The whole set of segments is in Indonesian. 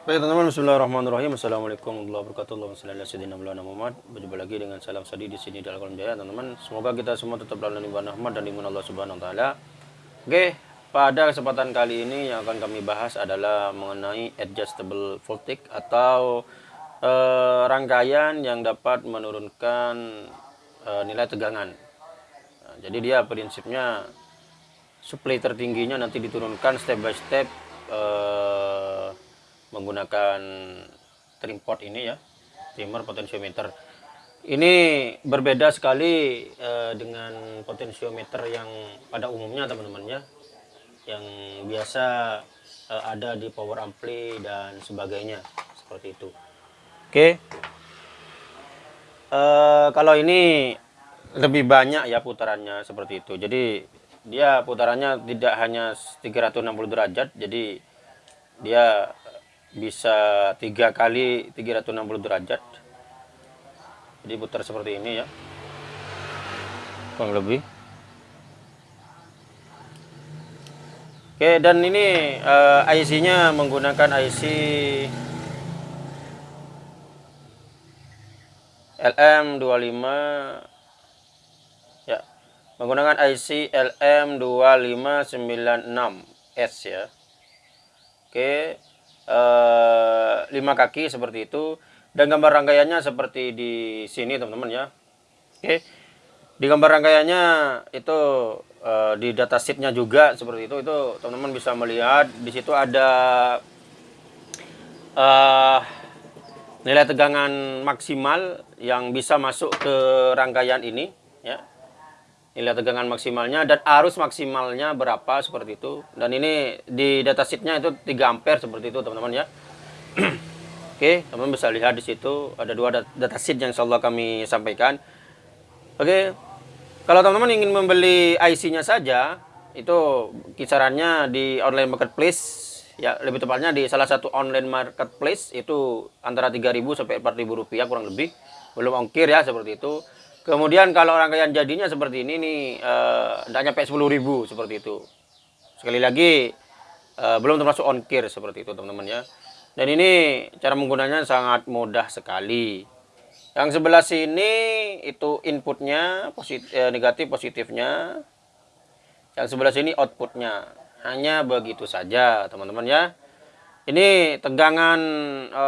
Baik teman-teman, Bismillahirrahmanirrahim. Assalamualaikum warahmatullahi wabarakatuh. Muhammad. Berjumpa lagi dengan salam sadi di sini dalam kolom jaya, teman-teman. Semoga kita semua tetap dalam lindungan rahmat dan lindungan Allah Subhanahu wa taala. Oke, pada kesempatan kali ini yang akan kami bahas adalah mengenai adjustable voltage atau eh, rangkaian yang dapat menurunkan eh, nilai tegangan. Nah, jadi dia prinsipnya supply tertingginya nanti diturunkan step by step eh, menggunakan trim pot ini ya trimmer potensiometer ini berbeda sekali eh, dengan potensiometer yang pada umumnya teman-teman ya. Yang biasa eh, ada di power ampli dan sebagainya seperti itu. Oke. Eh, kalau ini lebih banyak ya putarannya seperti itu. Jadi dia putarannya tidak hanya 360 derajat jadi dia bisa tiga kali 360 derajat. Jadi putar seperti ini ya. Kurang lebih. Oke dan ini uh, eh, IC nya menggunakan IC LM25 ya menggunakan IC LM2596S ya. Oke lima kaki seperti itu. Dan gambar rangkaiannya seperti di sini teman-teman ya. Oke. Di gambar rangkaiannya itu uh, di datasheetnya juga seperti itu. Itu teman-teman bisa melihat. Di situ ada uh, nilai tegangan maksimal yang bisa masuk ke rangkaian ini ya nilai tegangan maksimalnya dan arus maksimalnya berapa seperti itu. Dan ini di datasheetnya itu 3 ampere seperti itu teman-teman ya. Oke teman-teman bisa lihat di situ ada dua datasheet yang insya Allah kami sampaikan. Oke kalau teman-teman ingin membeli IC nya saja itu kisarannya di online marketplace ya lebih tepatnya di salah satu online marketplace itu antara 3000 sampai 4000 rupiah kurang lebih. Belum ongkir ya seperti itu Kemudian kalau rangkaian jadinya seperti ini nih tidak uh, nyampe 10.000 seperti itu. Sekali lagi uh, belum termasuk ongkir seperti itu teman-teman ya. Dan ini cara menggunanya sangat mudah sekali. Yang sebelah sini itu inputnya positif, eh, negatif positifnya. Yang sebelah sini outputnya. Hanya begitu saja teman-teman ya. Ini tegangan e,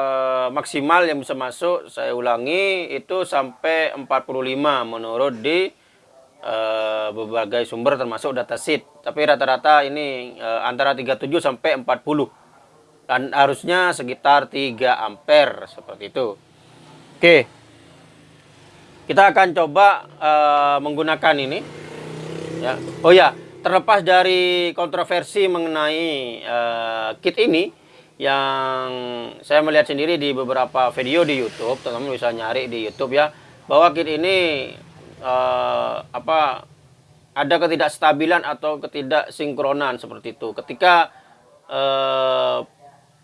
maksimal yang bisa masuk, saya ulangi, itu sampai 45 menurut di e, berbagai sumber termasuk datasheet. Tapi rata-rata ini e, antara 37 sampai 40. Dan harusnya sekitar 3 ampere seperti itu. Oke. Kita akan coba e, menggunakan ini. Ya. Oh ya, terlepas dari kontroversi mengenai e, kit ini, yang saya melihat sendiri di beberapa video di YouTube, teman-teman bisa nyari di YouTube ya, bahwa kit ini uh, apa ada ketidakstabilan atau ketidaksinkronan seperti itu. Ketika uh,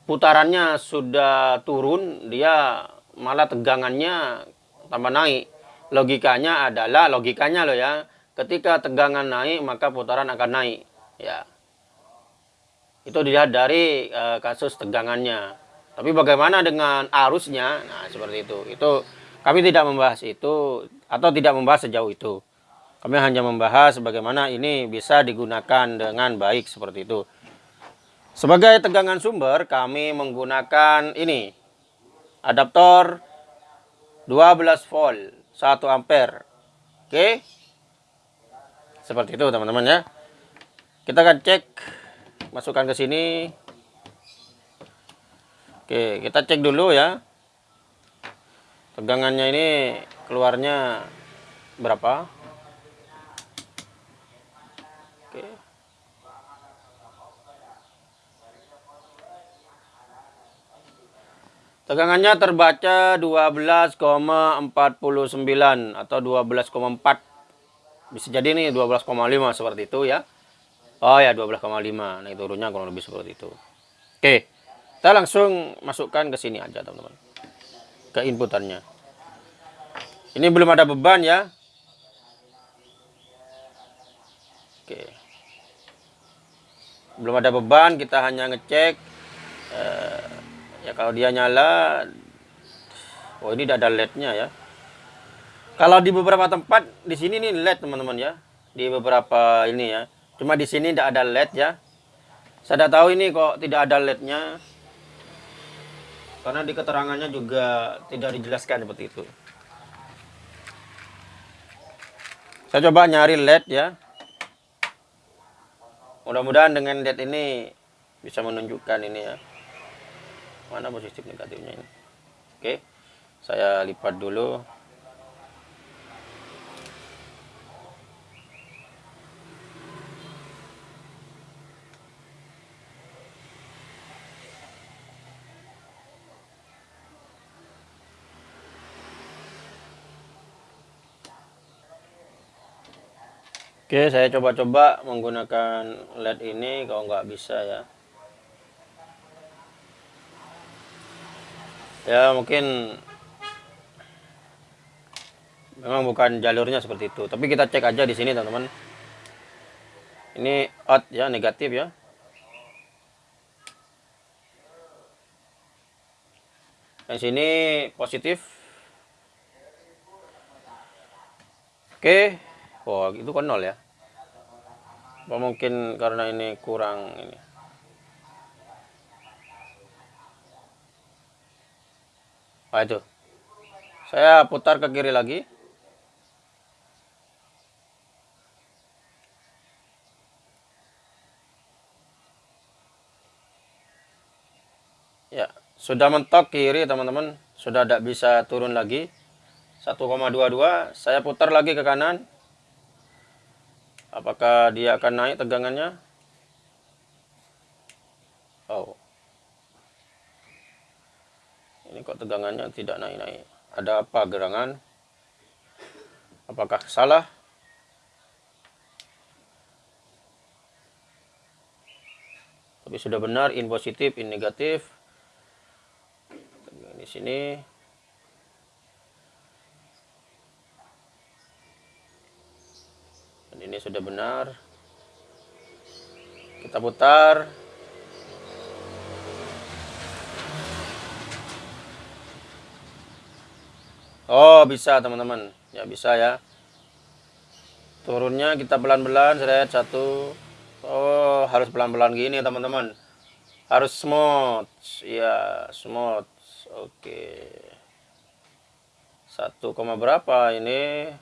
putarannya sudah turun, dia malah tegangannya tambah naik. Logikanya adalah logikanya loh ya, ketika tegangan naik maka putaran akan naik ya itu dilihat dari e, kasus tegangannya. Tapi bagaimana dengan arusnya? Nah, seperti itu. Itu kami tidak membahas itu atau tidak membahas sejauh itu. Kami hanya membahas bagaimana ini bisa digunakan dengan baik seperti itu. Sebagai tegangan sumber, kami menggunakan ini. Adaptor 12 volt, 1 ampere. Oke. Seperti itu, teman-teman ya. Kita akan cek masukkan ke sini. Oke kita cek dulu ya. Tegangannya ini keluarnya berapa? Oke. Tegangannya terbaca 12,49 atau 12,4 bisa jadi nih 12,5 seperti itu ya Oh ya 12,5. Nah, itu turunnya kurang lebih seperti itu. Oke. Kita langsung masukkan ke sini aja, teman-teman. Ke inputannya. Ini belum ada beban ya. Oke. Belum ada beban, kita hanya ngecek eh, Ya kalau dia nyala, oh ini tidak ada LED-nya ya. Kalau di beberapa tempat di sini nih LED teman-teman ya, di beberapa ini ya. Cuma di sini tidak ada LED ya. Saya tidak tahu ini kok tidak ada LED-nya. Karena di keterangannya juga tidak dijelaskan seperti itu. Saya coba nyari LED ya. Mudah-mudahan dengan LED ini bisa menunjukkan ini ya. Mana positif negatifnya ini. Oke. Saya lipat dulu. Oke, saya coba-coba menggunakan LED ini kalau nggak bisa ya. Ya mungkin memang bukan jalurnya seperti itu. Tapi kita cek aja di sini teman-teman. Ini out ya, negatif ya. Yang sini positif. Oke. Oh, itu kan nol ya. Apa mungkin karena ini kurang ini. Ah itu. Saya putar ke kiri lagi. Ya, sudah mentok kiri teman-teman. Sudah tidak bisa turun lagi. 1,22. Saya putar lagi ke kanan. Apakah dia akan naik tegangannya? Oh. Ini kok tegangannya tidak naik-naik. Ada apa gerangan? Apakah salah? Tapi sudah benar, in positif, in negatif. Di sini ini sudah benar. Kita putar. Oh bisa teman-teman. Ya bisa ya. Turunnya kita pelan-pelan saya satu. Oh harus pelan-pelan gini teman-teman. Harus smooth. Ya smooth. Oke. Satu koma berapa ini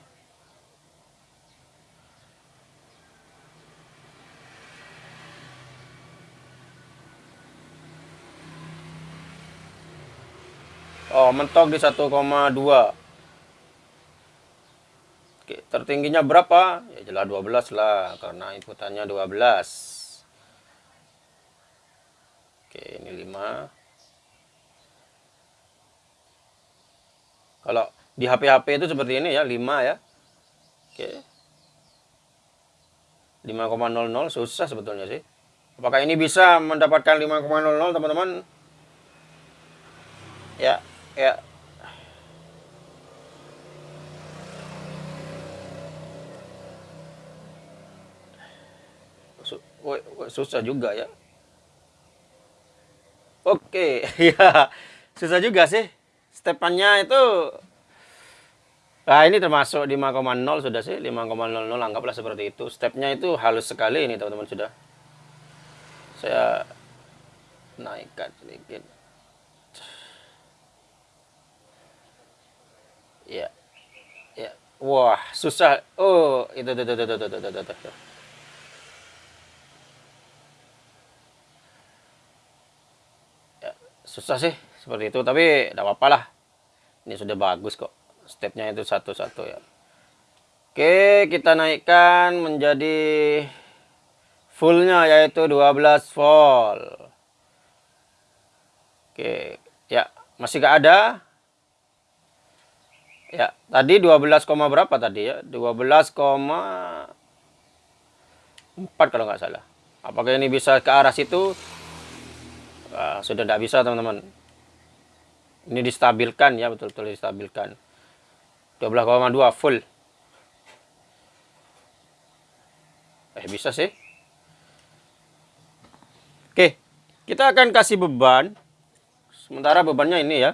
Oh, mentok di 1,2. Oke, tertingginya berapa? Ya jelas 12 lah, karena inputannya 12. Oke, ini 5. Kalau di HP-HP itu seperti ini ya, 5 ya. Oke. 5,00 susah sebetulnya sih. Apakah ini bisa mendapatkan 5,00 teman-teman? Ya, ya. Susah juga ya. Oke ya. Susah juga sih. Stepannya itu Nah ini termasuk 5,0 sudah sih. 5,00 anggaplah seperti itu. Stepnya itu halus sekali ini teman-teman sudah. Saya naikkan sedikit Ya. Ya. Wah, susah. Oh, itu itu itu itu itu itu. itu. Ya, susah sih seperti itu, tapi tidak apa-apa lah. Ini sudah bagus kok. Stepnya itu satu-satu ya. Oke, kita naikkan menjadi fullnya yaitu 12 volt. Oke, ya masih gak ada Ya, tadi 12, berapa tadi ya? 12,4 kalau nggak salah. Apakah ini bisa ke arah situ? Nah, sudah tidak bisa teman-teman. Ini distabilkan ya, betul-betul distabilkan. 12,2 full. Eh, bisa sih. Oke, kita akan kasih beban Sementara bebannya ini ya.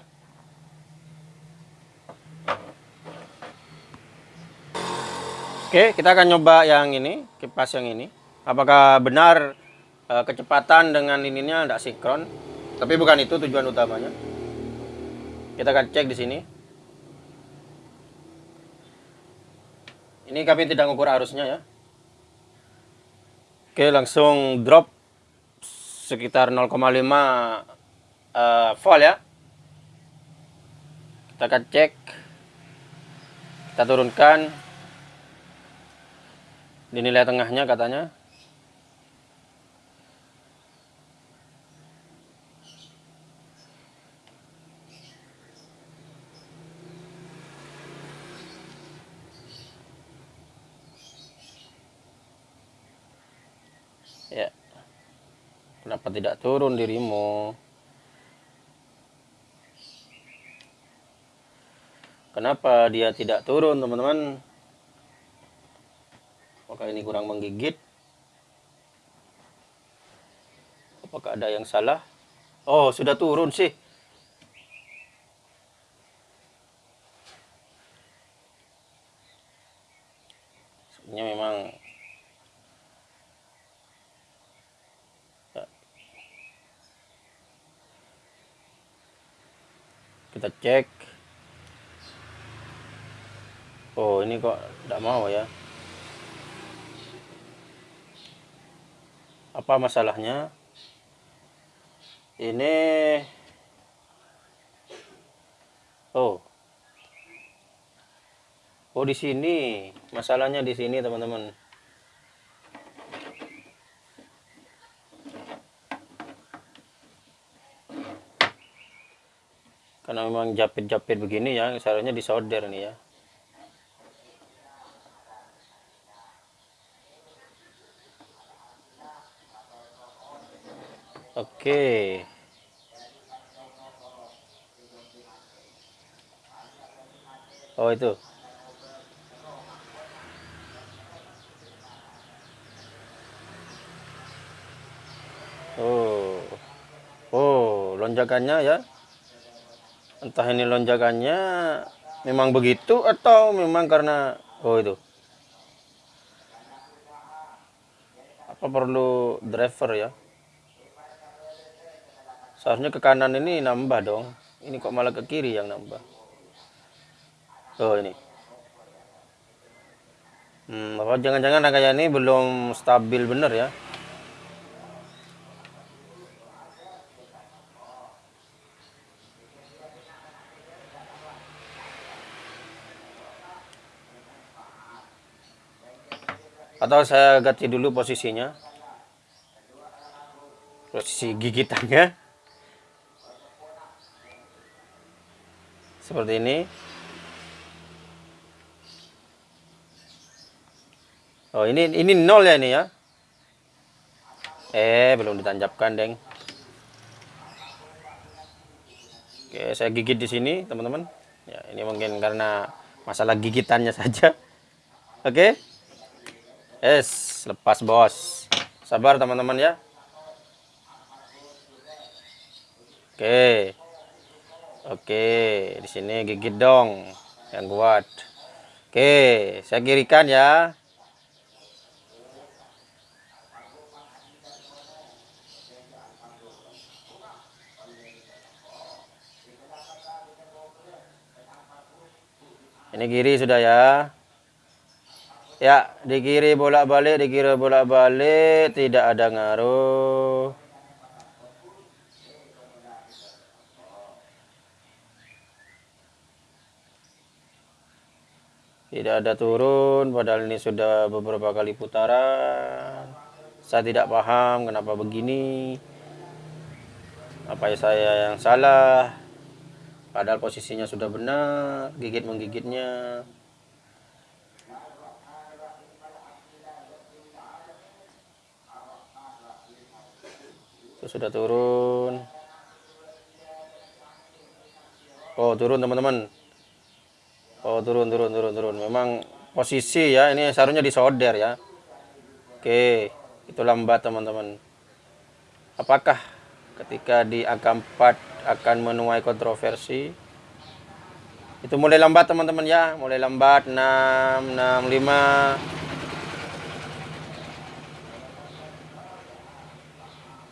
Oke, kita akan nyoba yang ini, kipas yang ini. Apakah benar uh, kecepatan dengan ininya tidak sinkron? Tapi bukan itu tujuan utamanya. Kita akan cek di sini. Ini kami tidak mengukur arusnya ya. Oke, langsung drop sekitar 0,5 uh, volt ya. Kita akan cek. Kita turunkan. Di nilai tengahnya katanya. Ya. Kenapa tidak turun dirimu? Kenapa dia tidak turun, teman-teman? Apakah ini kurang menggigit? Apakah ada yang salah? Oh, sudah turun sih. Sebenarnya memang kita cek oh ini kok tidak mau ya apa masalahnya? Ini oh. Oh di sini. Masalahnya di sini teman-teman. Karena memang japit-japit begini ya seharusnya disolder nih ya Oke. Oh itu. Oh. Oh, lonjakannya ya. Entah ini lonjakannya memang begitu atau memang karena oh itu. Apa perlu driver ya? Seharusnya ke kanan ini nambah dong. Ini kok malah ke kiri yang nambah. Oh ini. Hmm, apa jangan-jangan rangkaian ini belum stabil bener ya? Atau saya ganti dulu posisinya. Posisi gigitannya. Seperti ini. Oh ini ini nol ya ini ya? Eh belum ditancapkan deng. Oke saya gigit di sini teman-teman. Ya ini mungkin karena masalah gigitannya saja. Oke? Es lepas bos. Sabar teman-teman ya. Oke Oke, di sini gigit dong yang kuat. Oke, saya kirikan ya. Ini kiri sudah ya. Ya, di kiri bolak-balik, di kiri bolak-balik, tidak ada ngaruh. Tidak ada turun padahal ini sudah beberapa kali putaran. Saya tidak paham kenapa begini. Apa ya saya yang salah? Padahal posisinya sudah benar gigit menggigitnya. Itu sudah turun. Oh turun teman-teman Oh turun turun turun turun. Memang posisi ya ini seharusnya disolder ya. Oke itu lambat teman-teman. Apakah ketika di angka 4 akan menuai kontroversi. Itu mulai lambat teman-teman ya, mulai lambat 6 65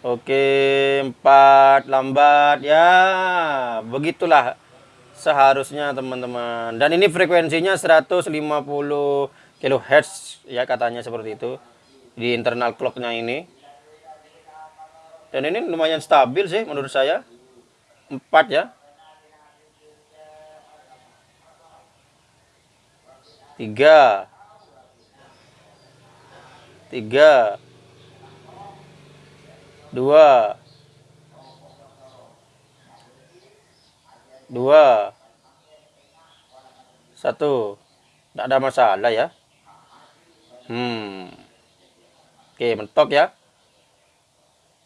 Oke, empat lambat ya. Begitulah seharusnya teman-teman. Dan ini frekuensinya 150 kHz ya katanya seperti itu di internal clocknya ini. Dan ini lumayan stabil sih menurut saya. Empat ya. Tiga. Tiga dua dua. Satu. Tidak ada masalah ya. Hmm. Oke mentok ya.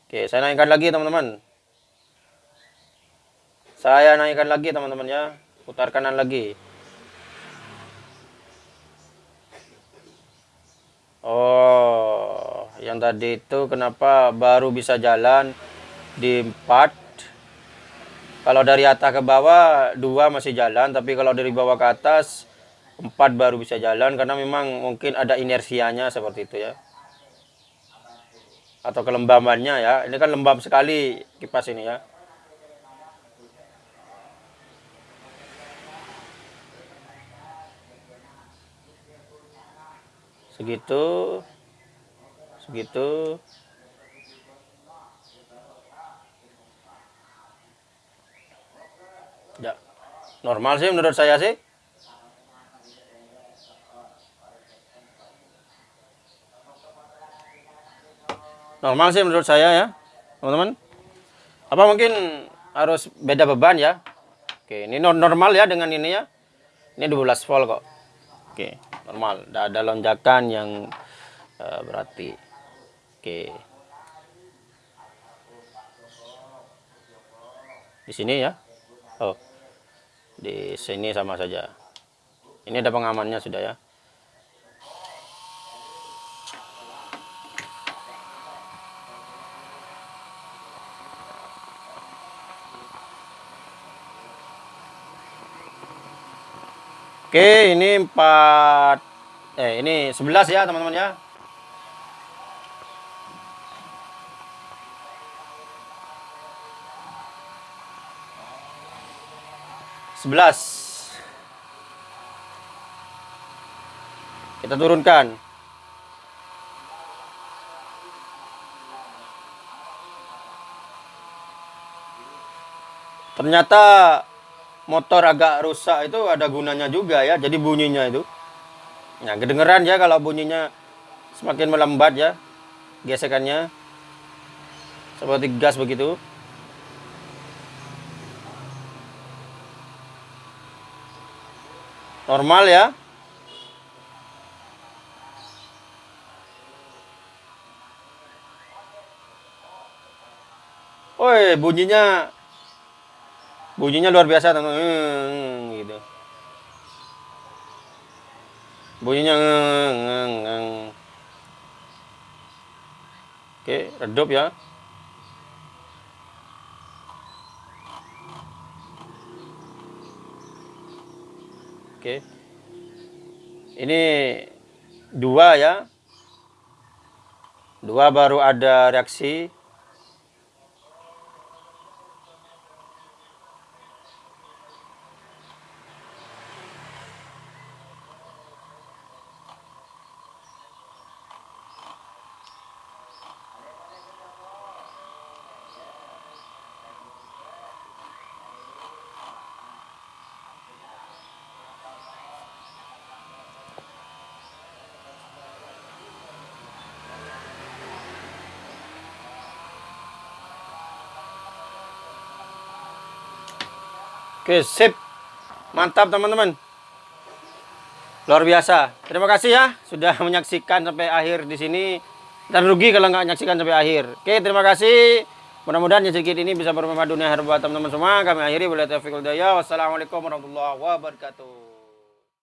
Oke saya naikkan lagi teman-teman. Saya naikkan lagi teman-teman ya. Putar kanan lagi. Oh yang tadi itu kenapa baru bisa jalan di 4 kalau dari atas ke bawah dua masih jalan tapi kalau dari bawah ke atas empat baru bisa jalan karena memang mungkin ada inersianya seperti itu ya. Atau kelembabannya ya. Ini kan lembab sekali kipas ini ya. Segitu. Segitu ya normal sih menurut saya sih. Normal sih menurut saya ya teman-teman. Apa mungkin harus beda beban ya? Oke ini normal ya dengan ini ya. Ini 12 volt kok. Oke normal. Tidak ada lonjakan yang uh, berarti. Oke. Di sini ya. Oh. Di sini sama saja. Ini ada pengamannya sudah ya. Oke, ini 4 eh ini 11 ya, teman-teman ya. 11 kita turunkan. Ternyata motor agak rusak itu ada gunanya juga ya jadi bunyinya itu. Nah kedengeran ya kalau bunyinya semakin melambat ya gesekannya. Seperti gas begitu normal ya Woi, bunyinya bunyinya luar biasa teman hmm, gitu. Bunyinya ngeng, ngeng, ngeng. Oke, redup ya. Oke. Ini dua ya. Dua baru ada reaksi Oke, sip. Mantap teman-teman. Luar biasa. Terima kasih ya sudah menyaksikan sampai akhir di sini. Dan rugi kalau nggak menyaksikan sampai akhir. Oke, terima kasih. Mudah-mudahan yang sedikit ini bisa bermanfaat dunia buat teman-teman semua. Kami akhiri. Wassalamualaikum warahmatullahi wabarakatuh.